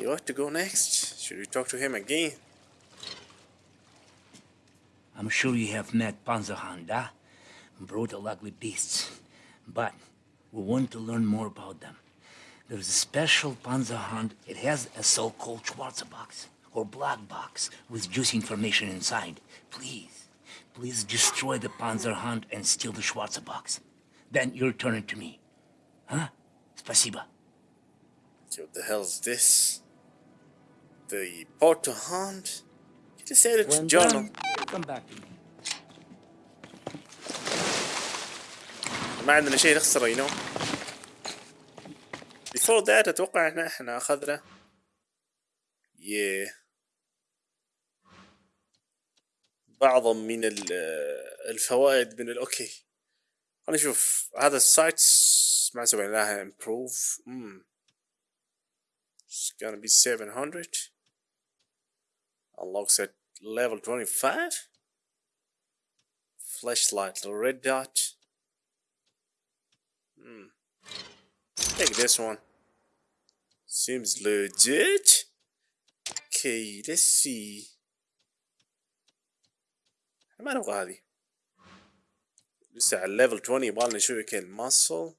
He ought to go next. Should we talk to him again? I'm sure you have met Panzerhanda, brutal ugly beasts, but we want to learn more about them. There's a special Panzerhund. It has a so-called Schwarzer box or black box with juicy information inside. Please, please destroy the Panzerhund and steal the Schwarzer box. Then you return it to me. Huh? Спасибо. What the hell's this? The Porto Hunt? You just said it's journal. come back to me. ما عندنا شيء نخسره know before that أتوقع إحنا إحنا اخذنا yeah بعض من ال- الفوائد من الاوكي خلينا نشوف هذا السايت ما سوينا لها improve mm. it's gonna be 700 unlocks at level 25 flashlight red dot Hmm. Take this one. Seems legit. Okay, let's see. ما نبغى هذه. لسه على level 20 يبغالنا شوية كده muscle.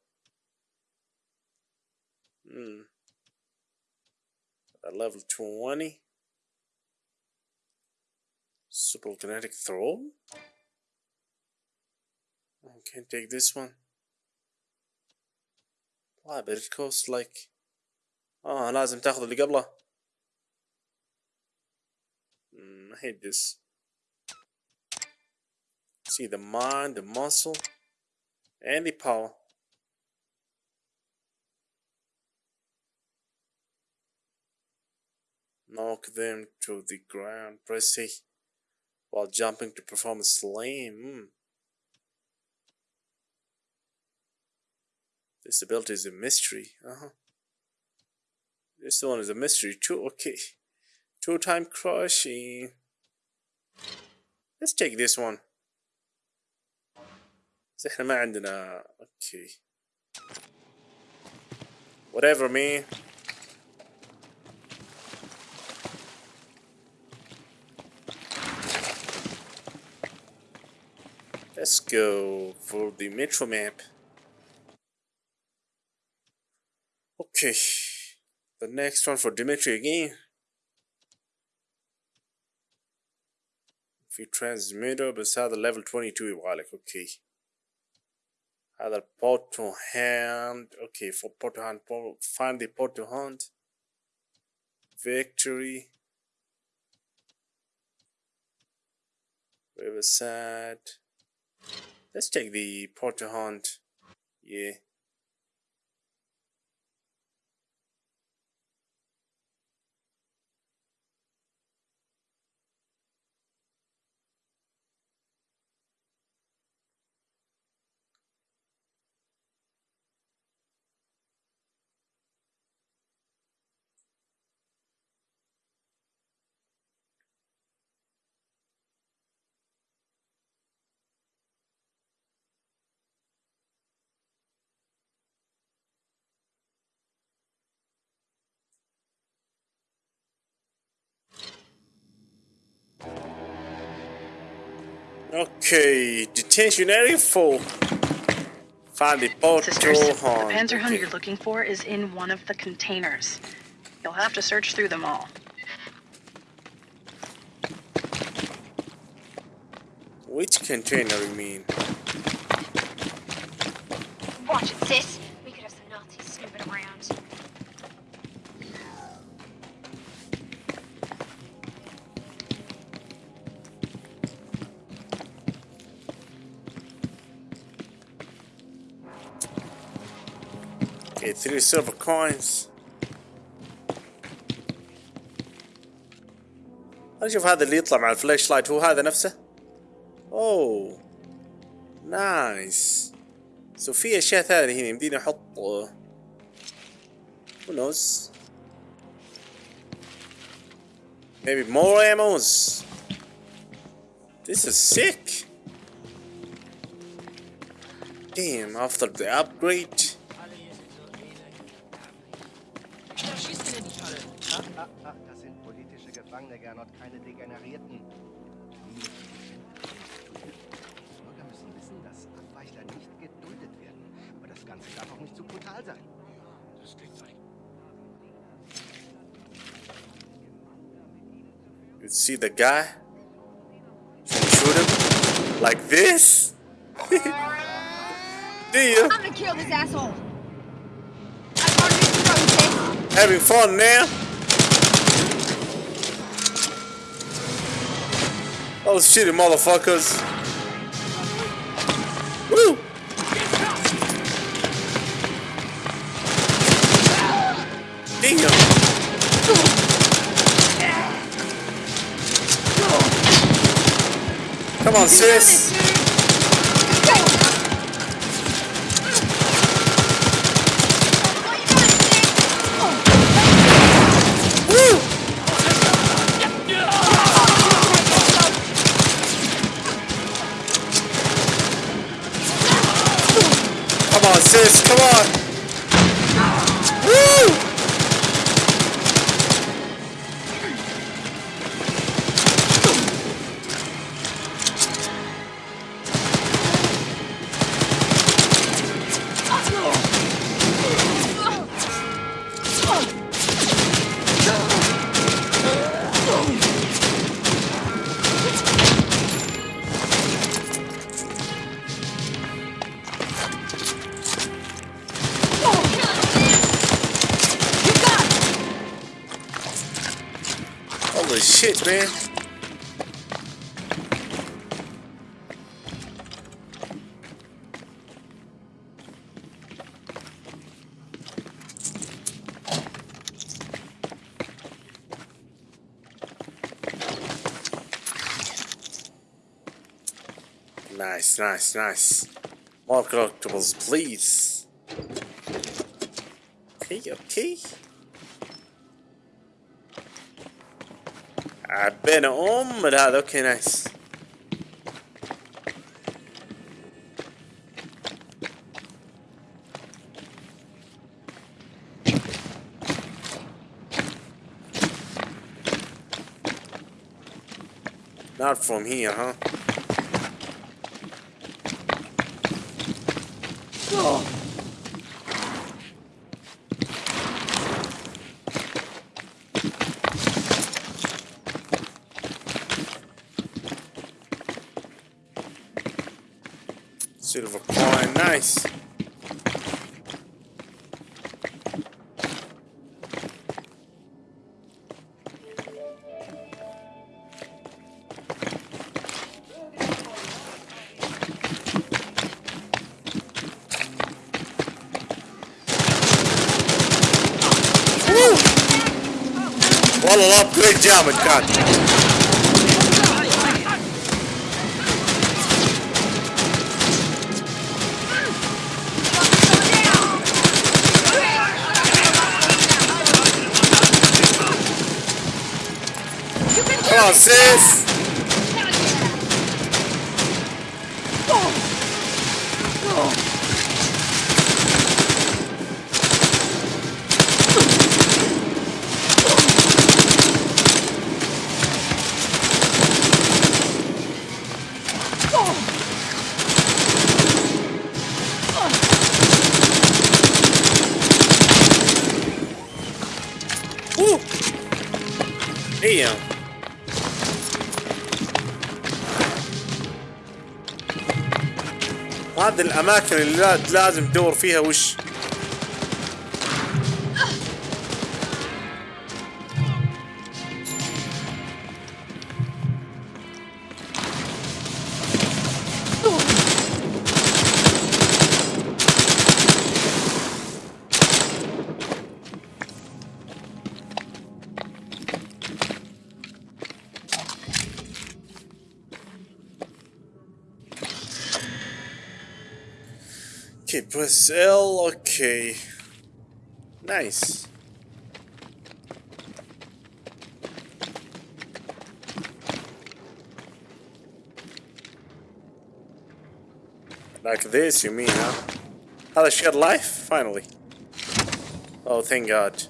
Hmm. At level 20. Super kinetic throw. I can take this one. Why, but it costs like اه لازم تاخذ اللي قبله mm, I hate this see the mind the muscle and the power knock them to the ground press A while jumping to perform a slam mm. This ability is a mystery. Uh-huh. This one is a mystery too. Okay. Two time crushing. Let's take this one. بس احنا ما عندنا اوكي. Whatever man. Let's go for the metro map. Okay, the next one for Dimitri again. If you transmitter beside the level 22 wallet, okay. Other port to hand, okay, for port to hand, find the port to hand. Victory. Riverside let's take the porto hunt. yeah Okay, detention area full. Find the portal Sisters, the horn. Panzer Hun Okay. you're looking for is in one of the containers. You'll have to search through them all. Which container you mean? Watch it, sis. Three silver coins. خلينا نشوف هذا اللي يطلع مع الفلاش لايت هو هذا نفسه؟ اوه نايس سو في أشياء ثانية هنا. يمديني أحط who knows? Maybe more ammos. This is sick. Damn after the upgrade. Politische Gefangene, Gernot, keine Degenerierten. Die müssen bestimmt Die Bürger müssen wissen, dass Abweichler nicht geduldet werden. Aber das Ganze darf auch nicht zu brutal sein. Das klingt like You see the guy? Trying to shoot him? Like this? Do you? I'm gonna kill this asshole. I'm on his. Having fun now? Oh shit, motherfuckers. Woo! Damn. Come on, sis. Nice, nice, nice. More collectibles, please. Okay, okay. I've been home with ah, that. Okay, nice. Not from here, huh? Silver Widziałem, kat. Come on, sis! هذه الأماكن اللي لا- لازم تدور فيها وش Okay, press L, okay. Nice. Like this, you mean, huh? How oh, she had life? Finally. Oh, thank God.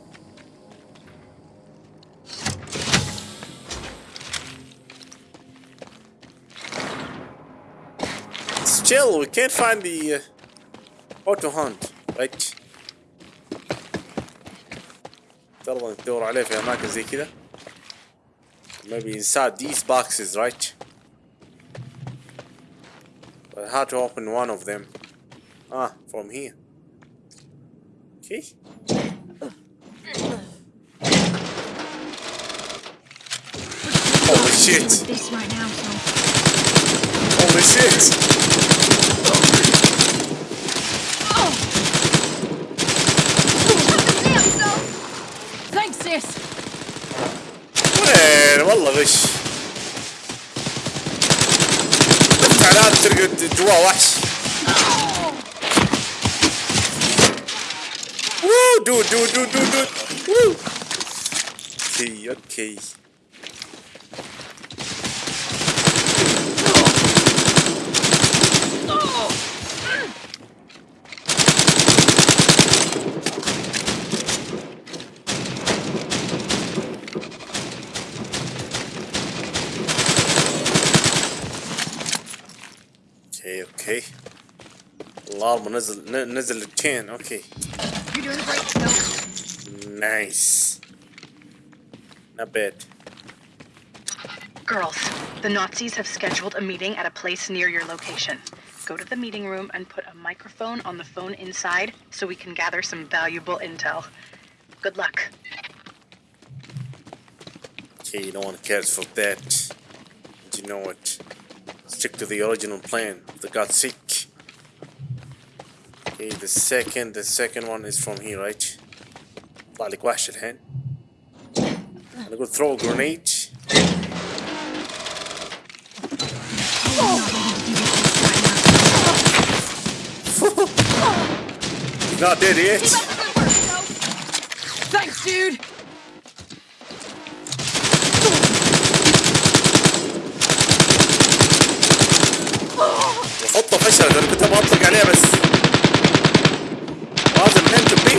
It's chill, we can't find the... Uh auto hunt right ترى ندور عليه في اماكن زي كذا maybe inside these boxes right but how to open one of them ah from here okay Holy shit! This right now, so. Holy shit! Sis. وين؟ والله غش. شفت علامة تلقى جواه وحش. وو دود دود دود دود دود. أوكي أوكي. اوكي اوكي الارم نزل ن- نزل التشين اوكي You're doing great, Snow. نايس not bad Girls, the Nazis have scheduled a meeting at a place near your location. Go to the meeting room and put a microphone on the phone inside so we can gather some valuable intel. Good luck. Okay, no one cares for that. But you know what? Stick to the original plan. They got sick. Okay, the second, the second one is from here, right? طلع لك وحش الحين. أنا أقول throw a grenade. He's not dead yet. Thanks, dude. وحطه فشل انا كنت ابغى اطلق عليه بس لازم meant to be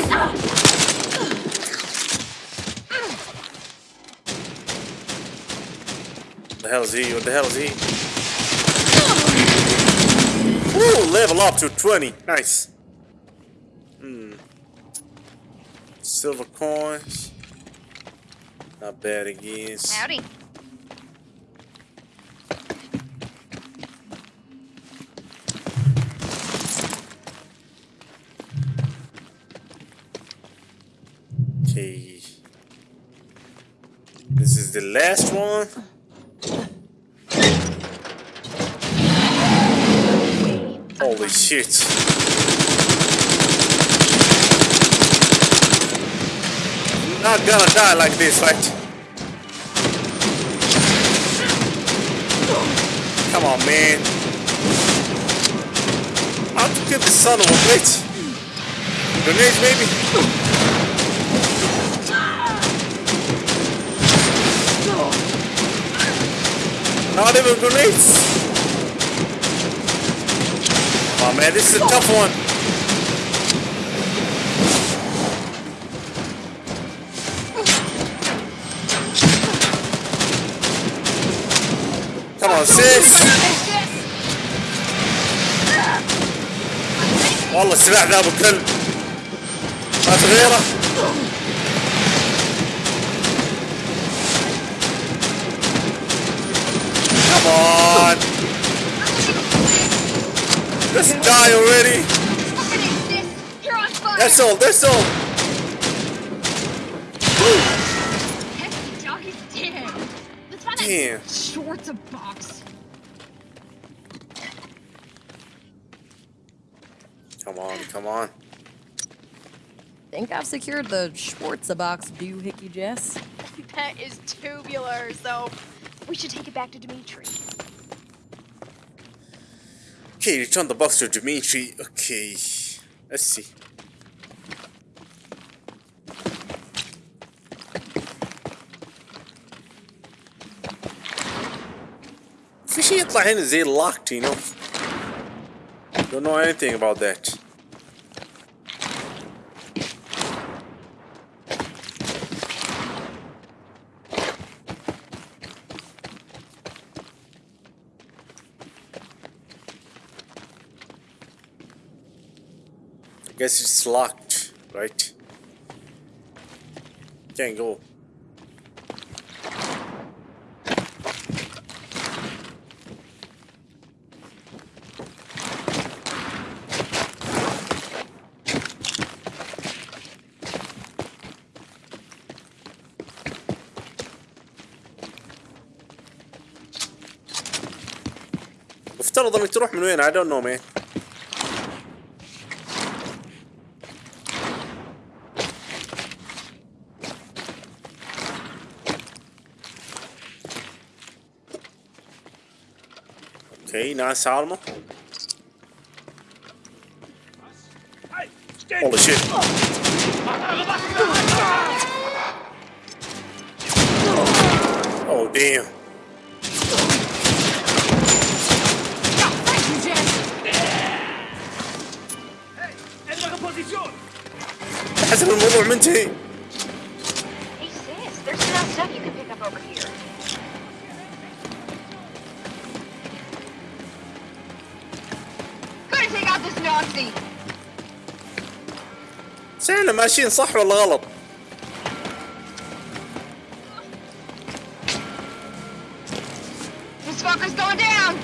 the hell is he? What the hell is he? Ooh, level up to 20. Nice. Hmm. Silver coins. Not bad again. Howdy. Okay. This is the last one. Holy shit. Not gonna die like this, right? Come on, man. How to get the son of a bitch? Maybe? Not even grenades. On, man, this is a tough one. Come on, sis. والله السلاح ذا ابو كلب ما تغيره die already. You're on fire. That's all, that's all. Heck, dog is dead. Let's Damn. that Schwarzer box. Come on, come on. Think I've secured the Schwarzer box doohickey, Jess? That is tubular, so we should take it back to Dimitri. Okay, return the box to Dimitri. Okay. Let's see. في شيء يطلع هنا زي locked, you know. Don't know anything about that. Guess it's locked, right? Can't go. مفترض انك تروح من وين I don't know man nice armor. Holy shit. Oh damn. حسب الموضوع منتهي ماشيين صح ولا غلط؟ This fucker's going down.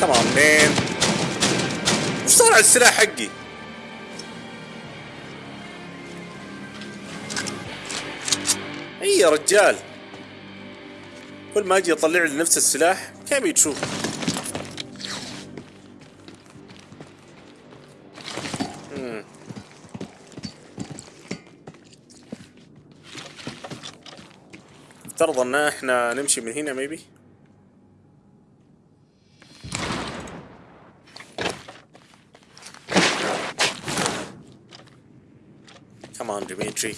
Come on man وش صار على السلاح حقي؟ يا رجال كل ما أجي اطلع لي نفس السلاح كم بتشوف مم. افترض إن إحنا نمشي من هنا ميبي Come on, Dimitri.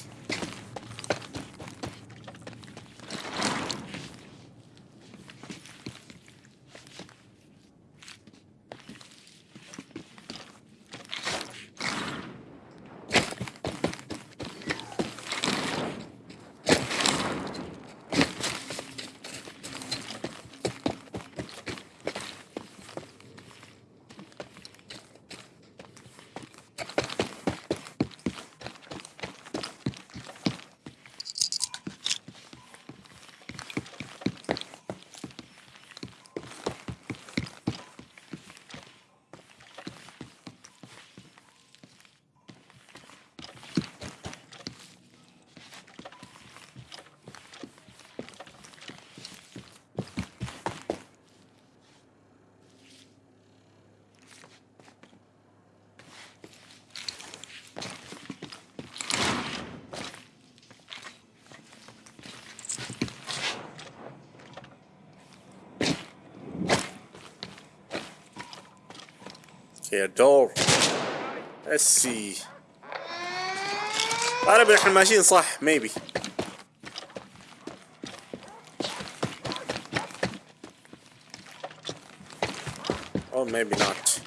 أوكي الدور اسي غالبا إحنا ماشيين صح ميبي أو ميبي نوت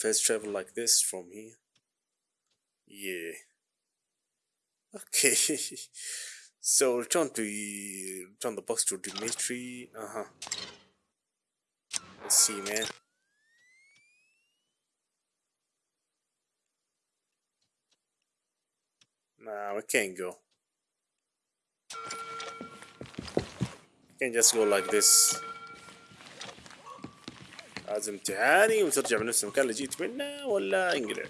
fast travel like this from here? Yeah. Okay. so return to return the box to Dimitri. Uh huh. Let's see, man. Nah, we can't go. Can't just go like this. هذا امتحاني وترجع من نفس المكان اللي جيت منه ولا انقلع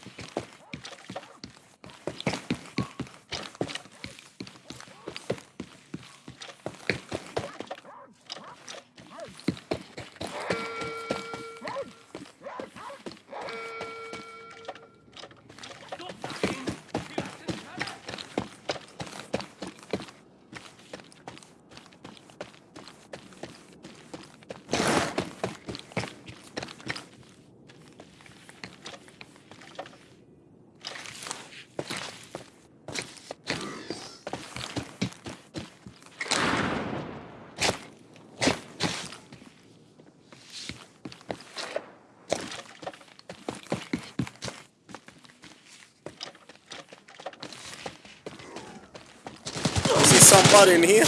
somebody in here?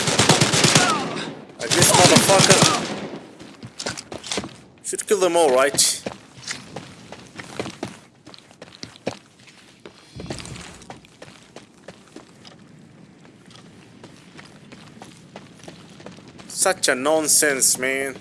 Like this motherfucker. Should kill them all, right? Such a nonsense, man.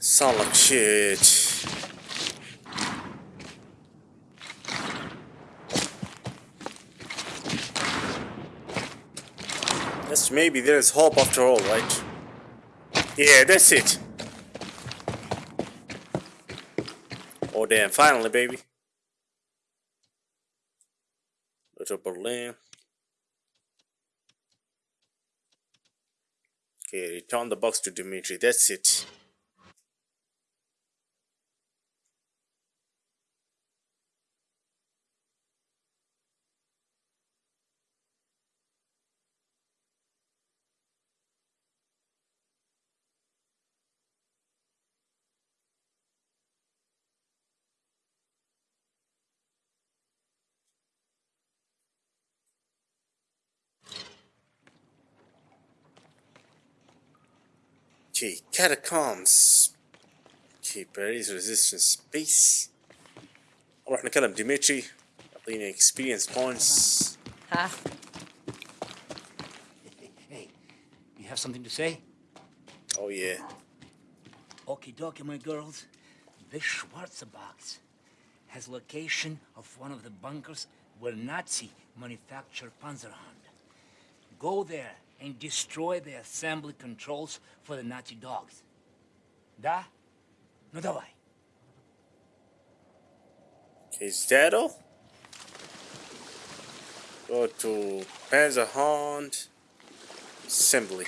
Sound like shit. Yes, maybe there is hope after all, right? Yeah, that's it. Oh damn, finally, baby. Little Berlin. Okay, return the box to Dimitri. That's it. Okay, catacombs. Okay, Paris resistance base. We're gonna space. نروح نكلم ديمتري يعطيني experience points. Ha? Hey, you have something to say? Oh yeah. Okie dokie, my girls. This Schwarzer box has location of one of the bunkers where Nazi manufactured Panzerhund. Go there and destroy the assembly controls for the Nazi dogs. Da? No давай. Okay, is that all? Go to Panzerhund assembly.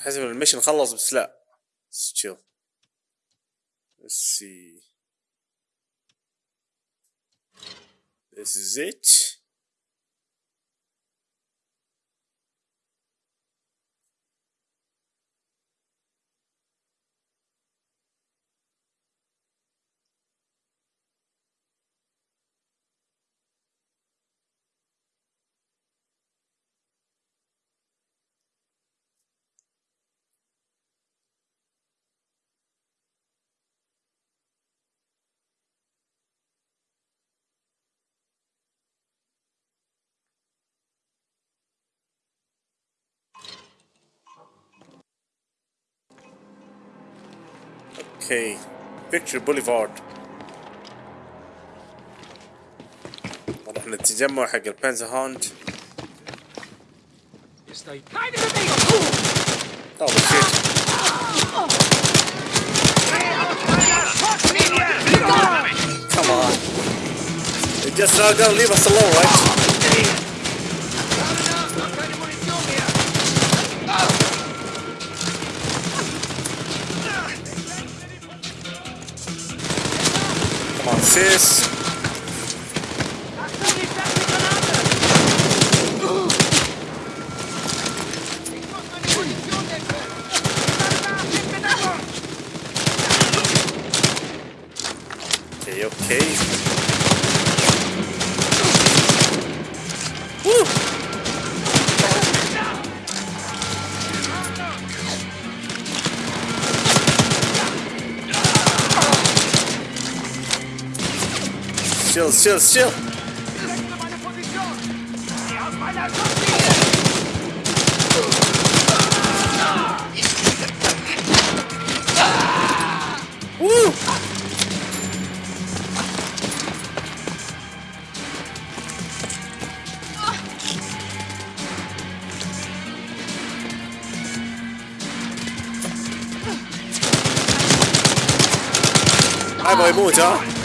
حسب المشن خلص بس لا. Let's chill. Let's see. This is it. Okay, Victory Boulevard. واضح ان التجمع حق البانزا هاند Estoy kind of amigo. Oh shit. Come on. They just not gonna leave us alone, right? Come все, все. У! Hai mời mua cho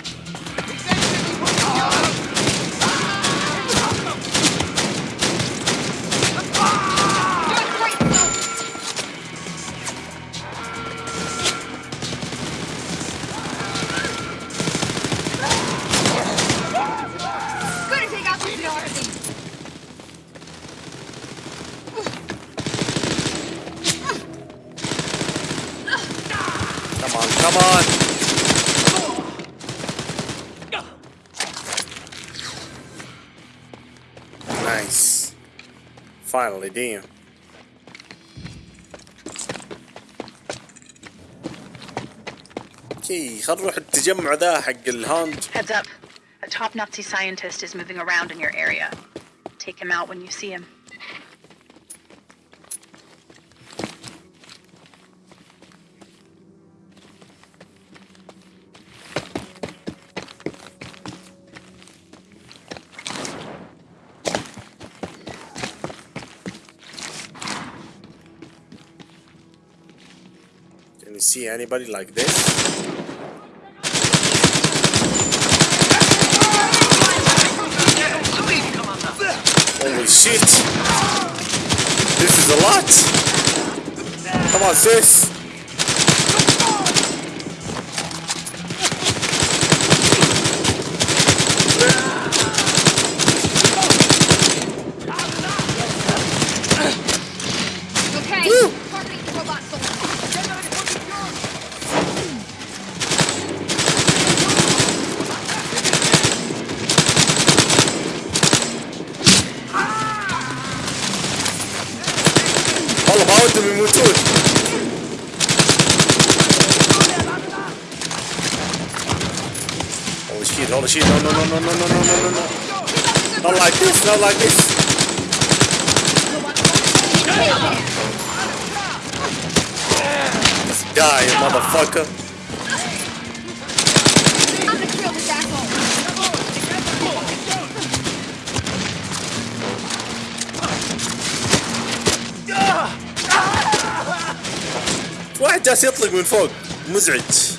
Finally, damn. اوكي خلينا نروح التجمع ذا حق الهاند Heads up. A top Nazi scientist is moving around in your area. Take him out when you see him. See anybody like this? Holy shit! This is a lot! Come on, sis! no, no, no, no, no, no. Not like this, not like this. Die, motherfucker. واحد جالس يطلق من فوق مزعج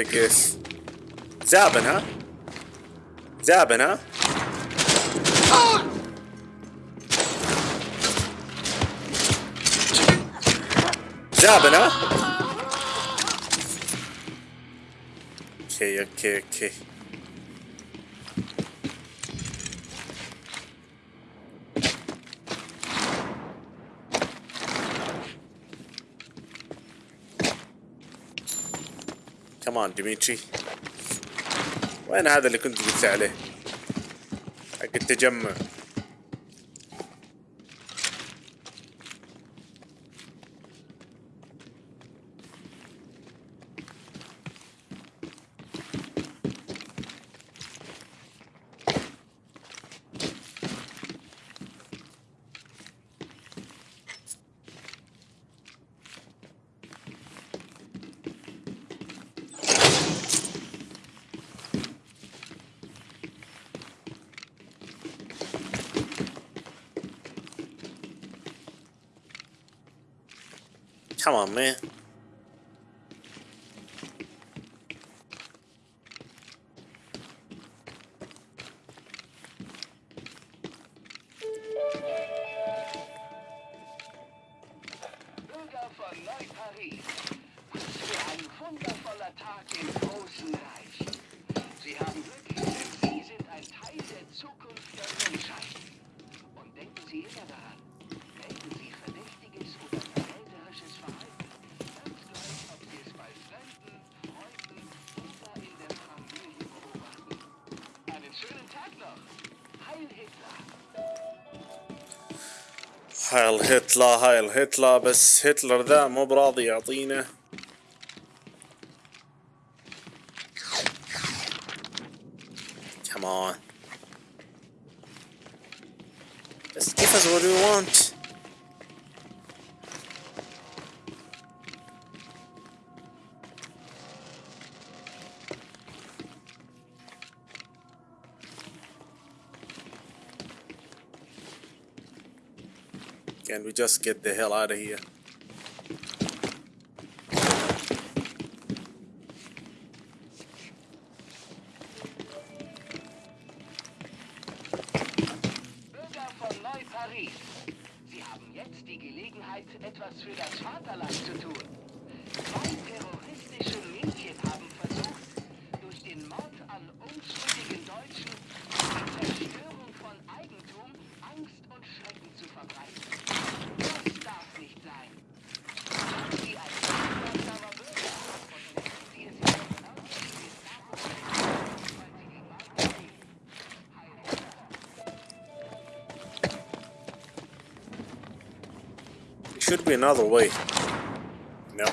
one left, I guess. Zabin, huh? Zabin, huh? Zabin, huh? Okay, okay, okay. كمان ديميتري وين هذا اللي كنت قلت عليه؟ حق التجمع. man. هاي الهتلا هاي الهتلا بس هتلر ذا مو براضي يعطينا. كمان بس كيف از وات يو وانت and We just get the hell out of here. be another way. No.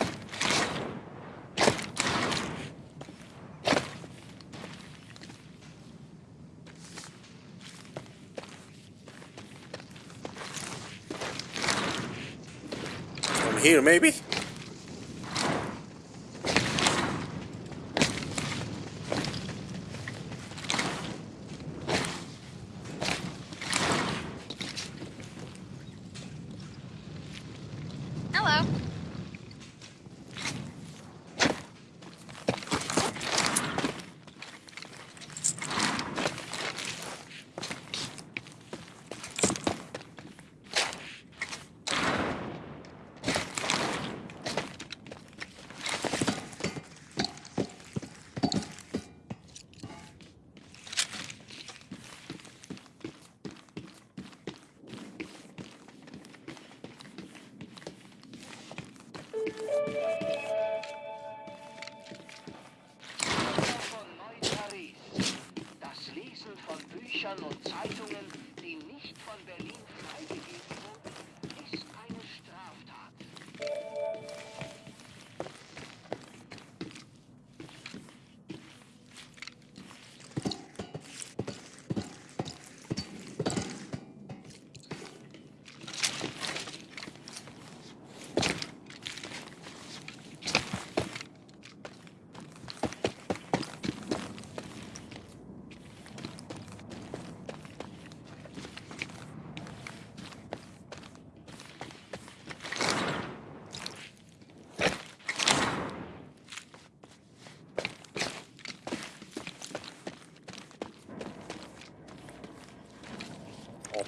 From here, maybe?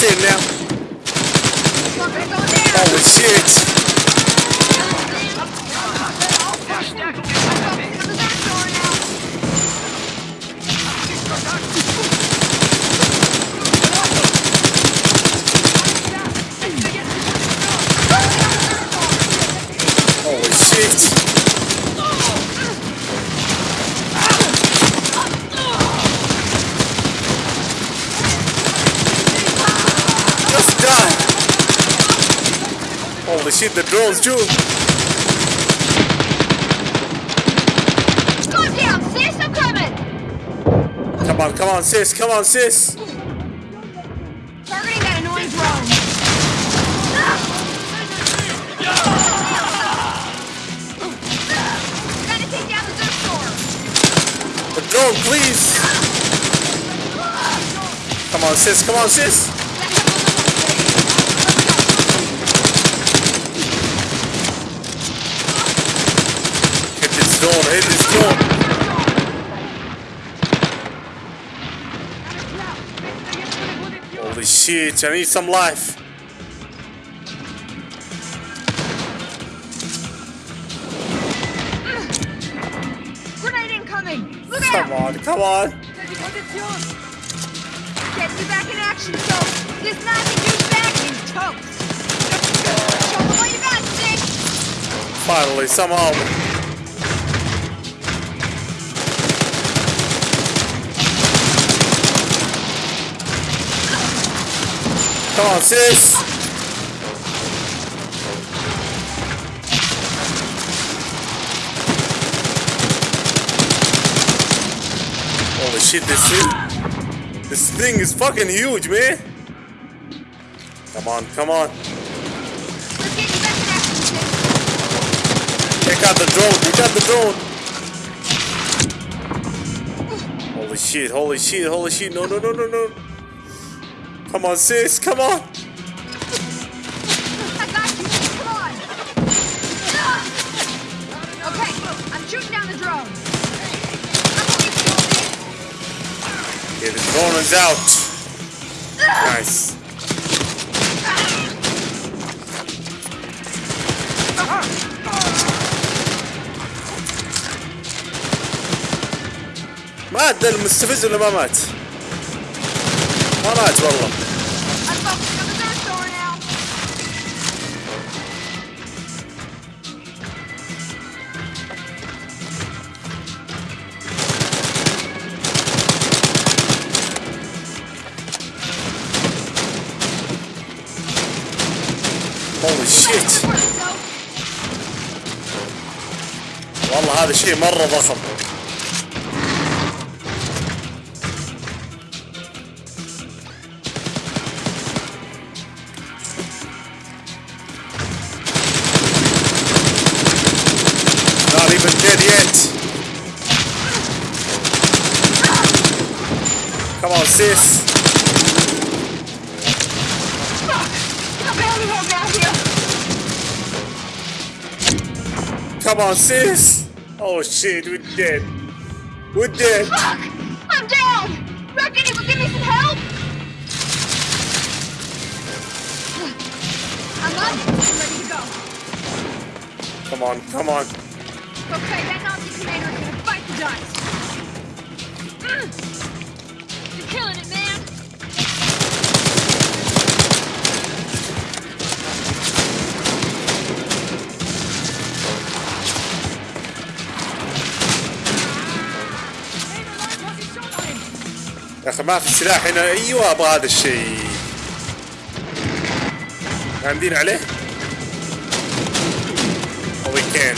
That's it now. Oh shit. shoot the drones too. Calm down, sis. I'm coming. Come on, come on, sis. Come on, sis. Targeting that annoying drone. The drone, please. Come on, sis. Come on, sis. Shit, I need some life. Grenade incoming. Look Come out. on, come on. Get me back in action, so this dude's back in toast. Show me what you got, Stick. Finally, somehow. Come on, sis. Holy shit, this thing, this thing is fucking huge, man. Come on, come on. Take out the drone, take out the drone. Holy shit, holy shit, holy shit. No, no, no, no, no. Come on, sis, come on. I got you. Come on. Okay, I'm shooting down the drone. I'm gonna get you, Stick. Yeah, the drone is out. Nice. مات ده المستفز ولا ما مات؟ ما مات والله شيء مرة ضخم Not even dead yet. Come on, sis. I'm barely home down here. Come on, sis. Oh shit, we're dead. We're dead. Fuck! I'm down! Rep, can you give me some help? I'm up. I'm ready to go. Come on, come on. Okay, that Nazi commander is gonna bite the dust. Mm. You're killing it, man. أخي ما في سلاح هنا أيوه أبغى هذا الشيء عندين عليه أو وي كان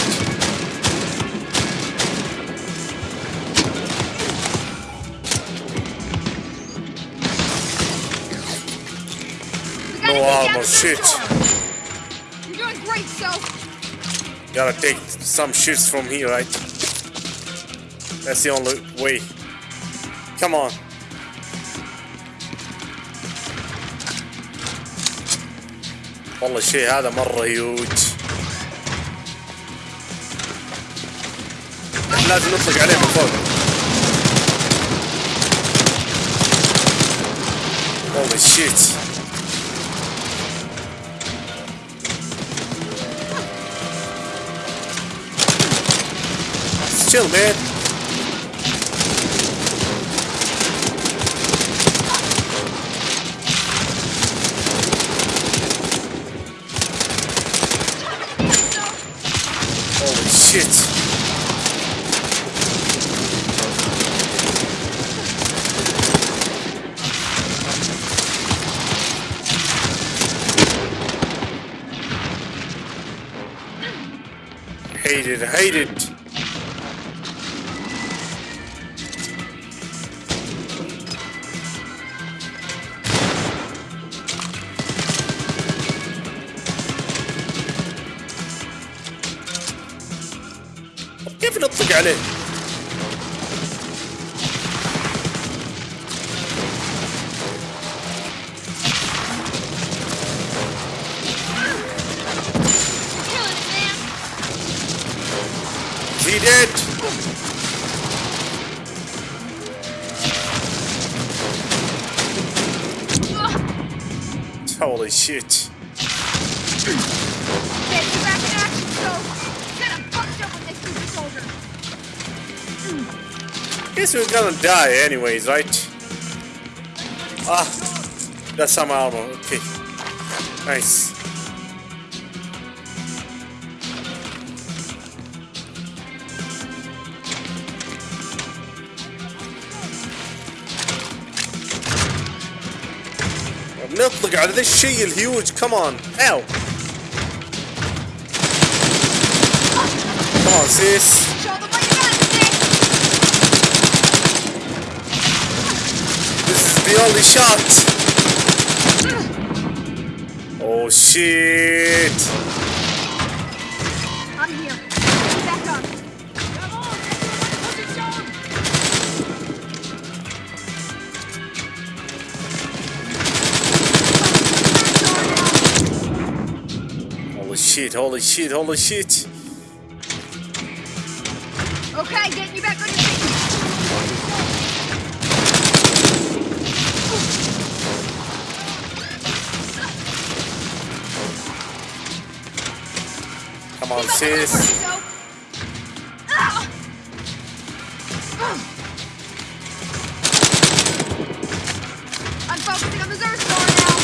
نو ارمر شيت Gotta take some shits from here, right? That's the only way. Come on. والله الشيء هذا مرة هيوج لازم نطلق عليه من فوق. Holy shit. Chill man. aided. كيف عليه؟ soldier. Guess we're gonna die anyways, right? Ah, that's some armor. Okay, nice. نطلق على ذا الشيء الهيوج كمان اوw Come on the only shot. Oh shit. I'm here. Back up. Come on, everyone, position. Holy shit, holy shit, holy shit. On Keep up the good sis. work, Soap. I'm focusing on the Zerg now.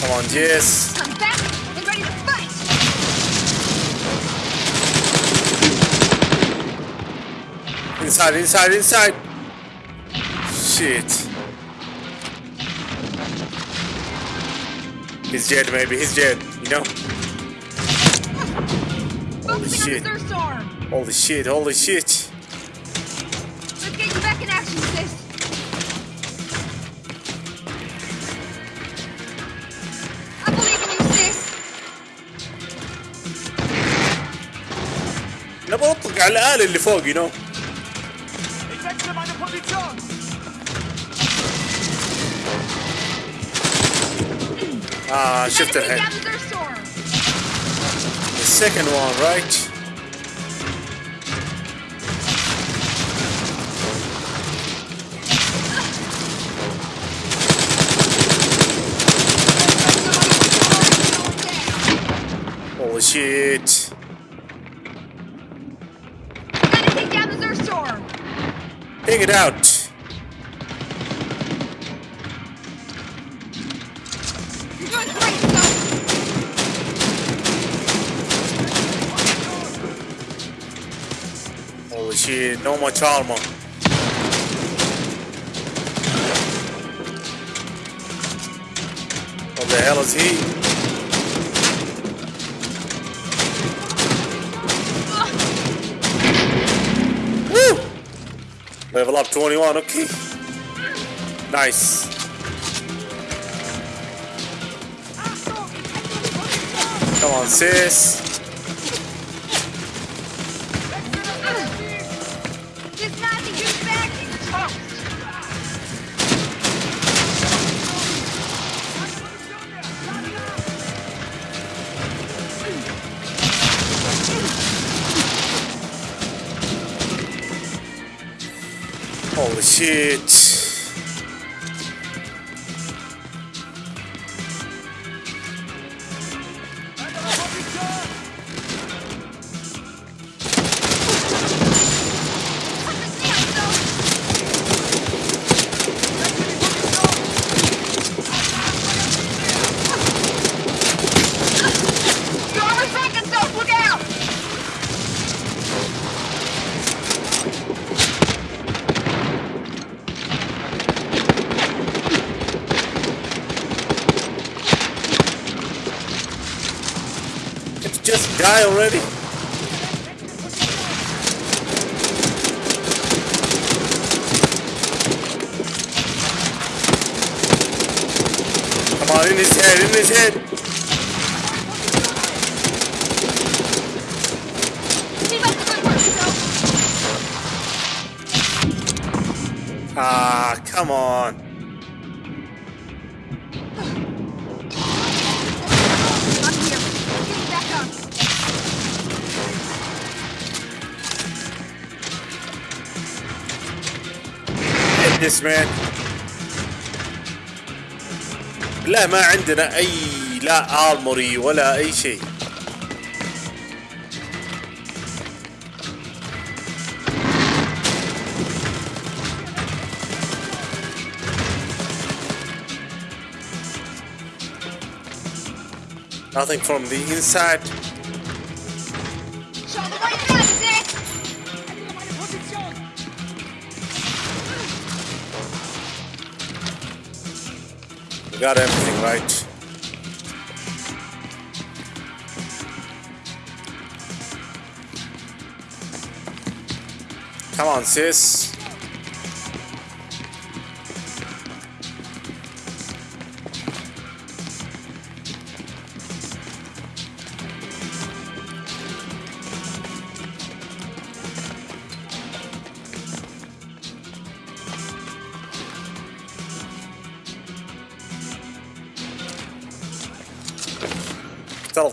Come on Jess. I'm back and ready to fight. Inside, inside, inside. Shit. He's dead maybe, he's dead, you know? Focusing shit. on the Zerg storm. Holy shit, holy shit. Let's get you back in action, sis. I believe in you, sis. نبغى نطلق على الآلة اللي فوق you know? Ah, uh, shifted head. The second one, right? Holy shit. Take it out. No much armor. What the hell is he? Level up 21, okay. Nice. Come on, sis. Holy This man. لا ما عندنا اي لا ارموري ولا اي شيء Nothing from the inside. Got everything right. Come on, sis.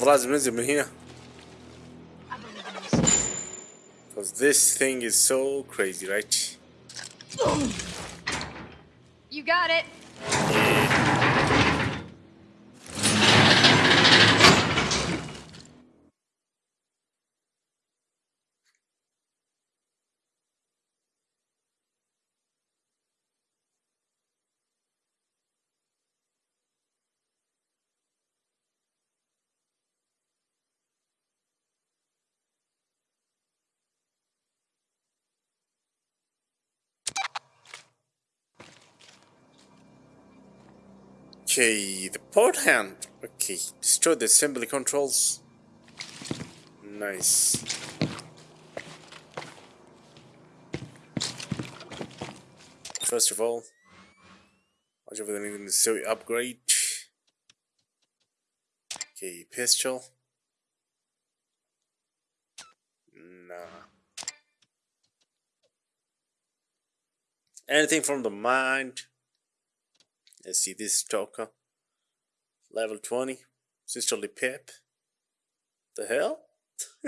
لازم ننزل من هنا Because this thing is so crazy, right? Okay, the port hand. Okay, destroy the assembly controls. Nice. First of all, watch in the suit upgrade. Okay, pistol. Nah. Anything from the mind? Let's see this Joker. Level 20. Sisterly Pip. The hell?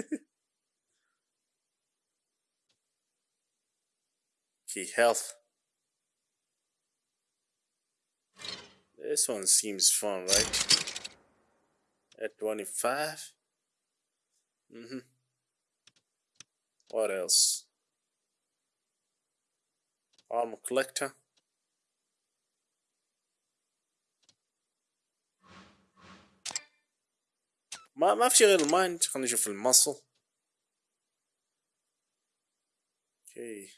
okay, health. This one seems fun, right? At 25. Mm-hmm. What else? Armor collector. ما ما في شي غير المايند خلينا نشوف المصل أوكي.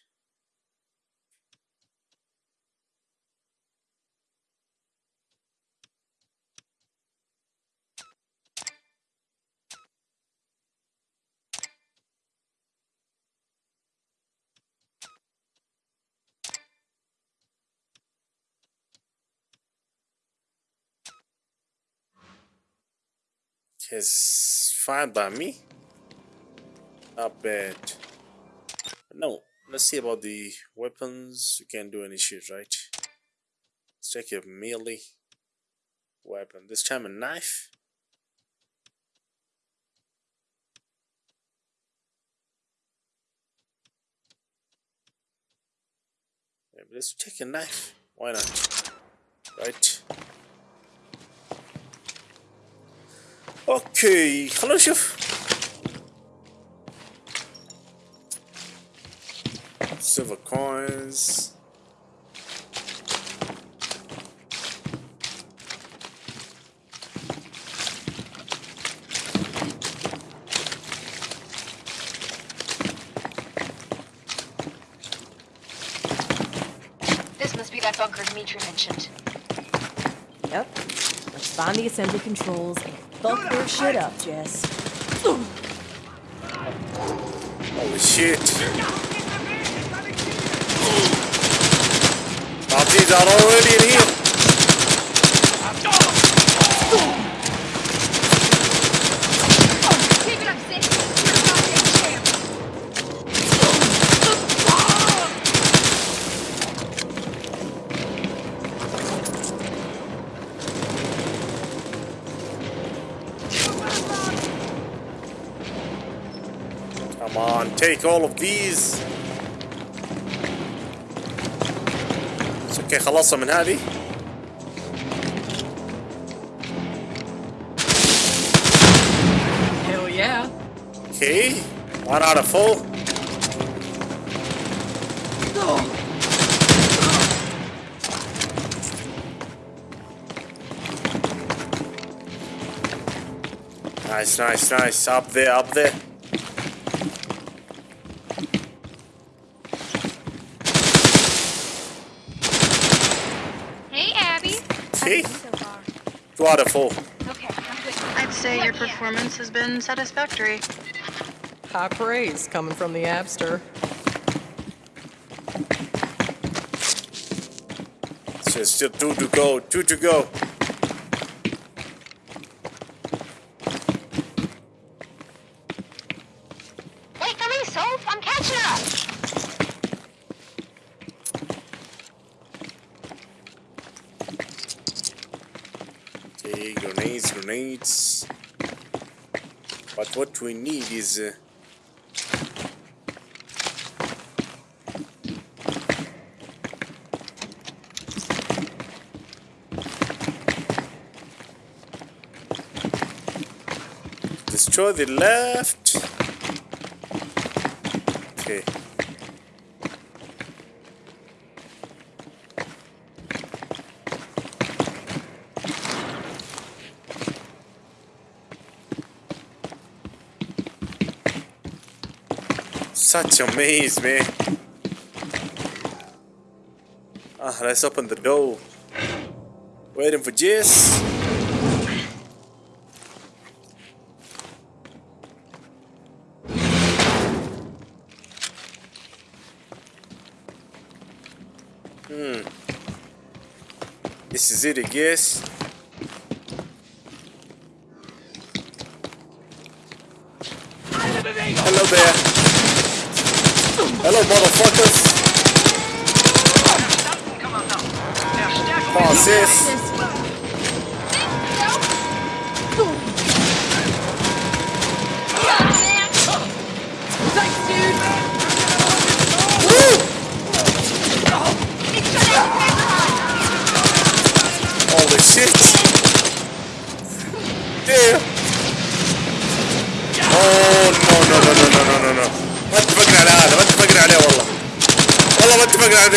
Is fine by me. Not bad. No, let's see about the weapons. You can't do any shit, right? Let's take a melee weapon. This time a knife. Let's take a knife. Why not? Right? Okay, Hello, Schiff. Silver coins. This must be that bunker Dimitri mentioned. Yep. Let's find the assembly controls and fuck their shit up, Jess. holy shit Nazis are already in here take all of these. It's okay خلصنا من هذه. Hell yeah. Okay, one out of four. Nice, nice, nice. Up there, up there. Okay, So far. two of four. Okay, I'm good. I'd say your performance has been satisfactory. High praise coming from the Abster. So still two to go, two to go. Wait for me, Soph. I'm catching up. Okay, grenades, grenades. But we need is. Uh, destroy the left. Okay. Such a maze, man. Ah, let's open the door. Waiting for Jess. Hmm. This is it, I guess. Hello there. Hello, motherfuckers.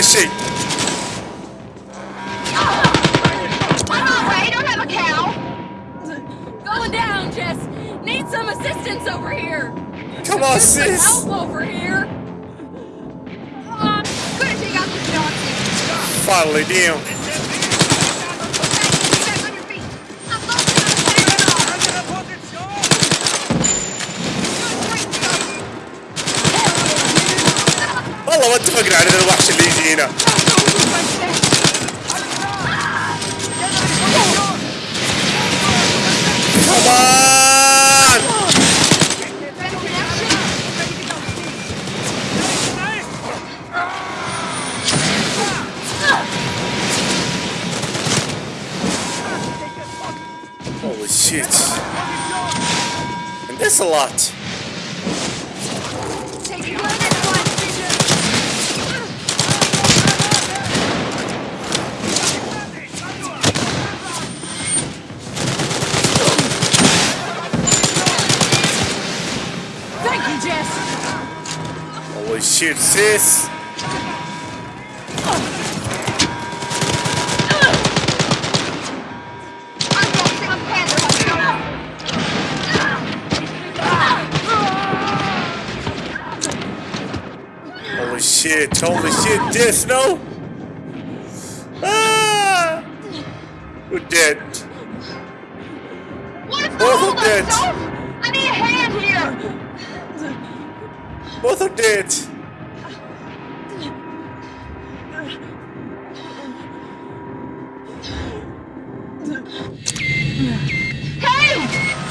preceito. Lot. Holy shit, this no? Ah! We're dead. What is the Both are dead. I need a hand here. Both are dead. Hey!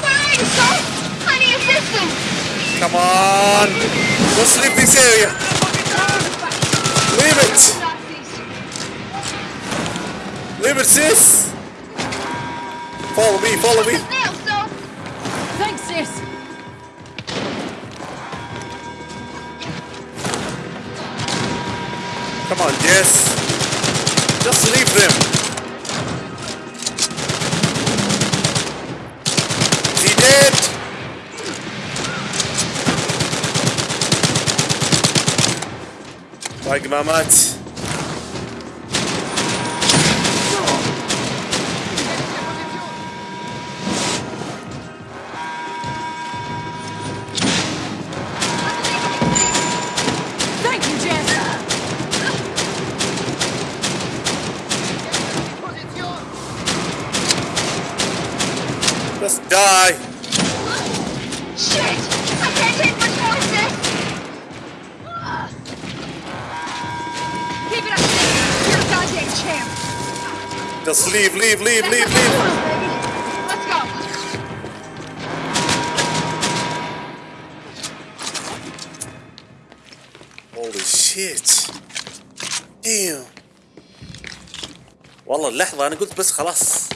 Where are you, Soph? I need assistance. Come on. Let's leave this area. it, sis! Follow me, follow me! Thanks, sis! Come on, Jess! Just leave them! He dead? Like my mates. اللحظة أنا قلت بس خلاص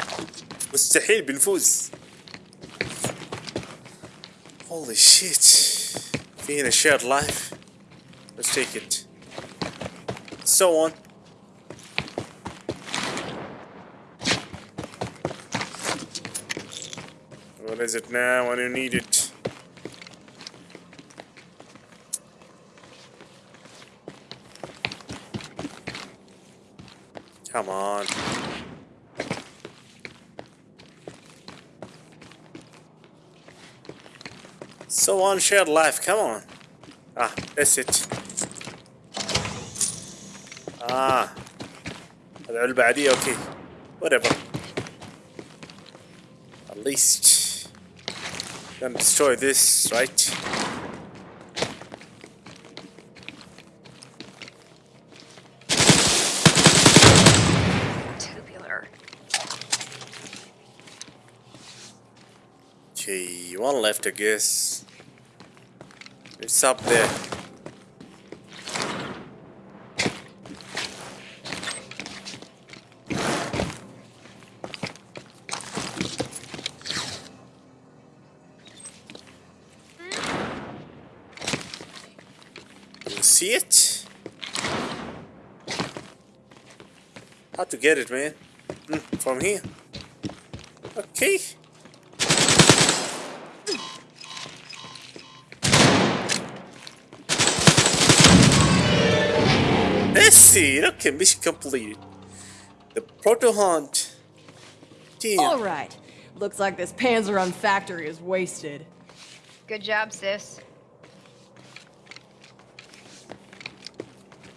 مستحيل بنفوز. Holy shit. في هنا shared life. Let's take it. So on. What is it now when you need it? Come on. So on shared life, come on. Ah, that's it. Ah. العلبة عادية اوكي. Whatever. At least gonna destroy this, right? Tubular. Okay, one left I guess. It's up there. See it? How to get it, man? Hmm, from here. Okay, mission completed. The proto hunt. Damn. All right. Looks like this Panzerhund factory is wasted. Good job, sis.